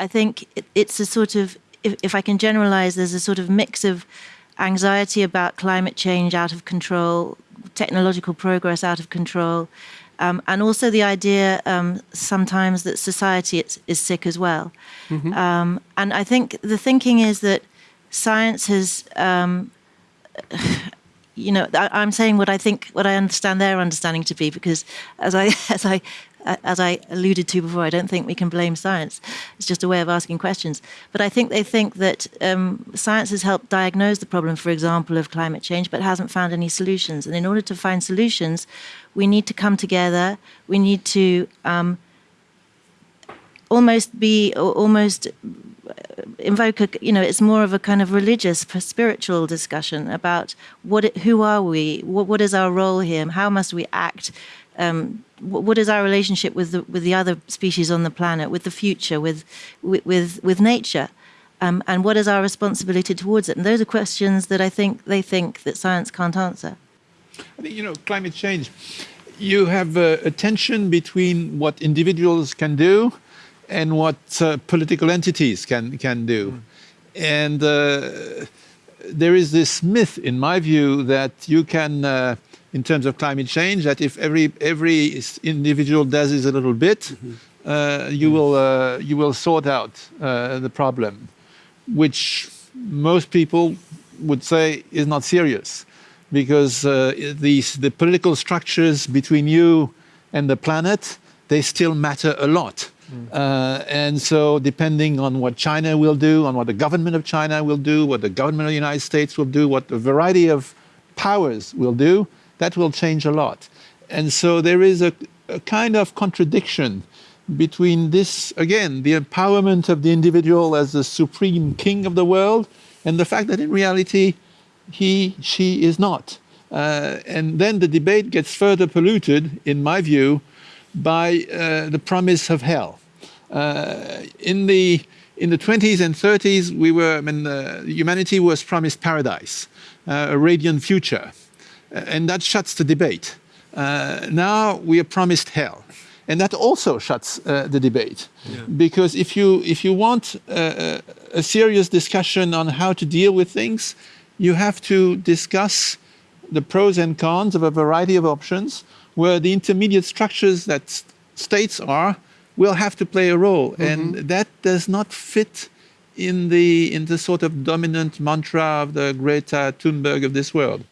I think it, it's a sort of, if, if I can generalize, there's a sort of mix of anxiety about climate change out of control, technological progress out of control, um, and also the idea um, sometimes that society is, is sick as well. Mm-hmm. Um, and I think the thinking is that science has, um, you know, I, am saying what I think, what I understand their understanding to be, because as I as I as I alluded to before, I don't think we can blame science. It's just a way of asking questions. But I think they think that um, science has helped diagnose the problem, for example, of climate change, but hasn't found any solutions. And in order to find solutions, we need to come together. We need to um, almost be, almost invoke a, you know, it's more of a kind of religious, spiritual discussion about what, who are we, what, what is our role here, how must we act um, what is our relationship with the, with the other species on the planet, with the future, with with with nature, um, and what is our responsibility towards it? And those are questions that I think they think that science can't answer. I think you know climate change. You have a, a tension between what individuals can do and what uh, political entities can can do, mm. and uh, there is this myth, in my view, that you can. Uh, in terms of climate change that if every every individual does this a little bit, mm -hmm. uh, you will uh, you will sort out uh, the problem, which most people would say is not serious, because uh, these the political structures between you and the planet they still matter a lot. Mm. Uh, and so depending on what China will do, on what the government of China will do, what the government of the United States will do, what a variety of powers will do, that will change a lot. And so there is a, a kind of contradiction between this, again, the empowerment of the individual as the supreme king of the world, and the fact that in reality, he, she is not. Uh, and then the debate gets further polluted, in my view, by uh, the promise of hell. Uh, in the in the 20s and 30s, we were, I mean, humanity was promised paradise, uh, a radiant future. Uh, and that shuts the debate. Uh, now we are promised hell. And that also shuts uh, the debate. Yeah. Because if you, if you want a, a serious discussion on how to deal with things, you have to discuss the pros and cons of a variety of options where the intermediate structures that states are will have to play a role. Mm -hmm. And that does not fit in the, in the sort of dominant mantra of the Greta Thunberg of this world.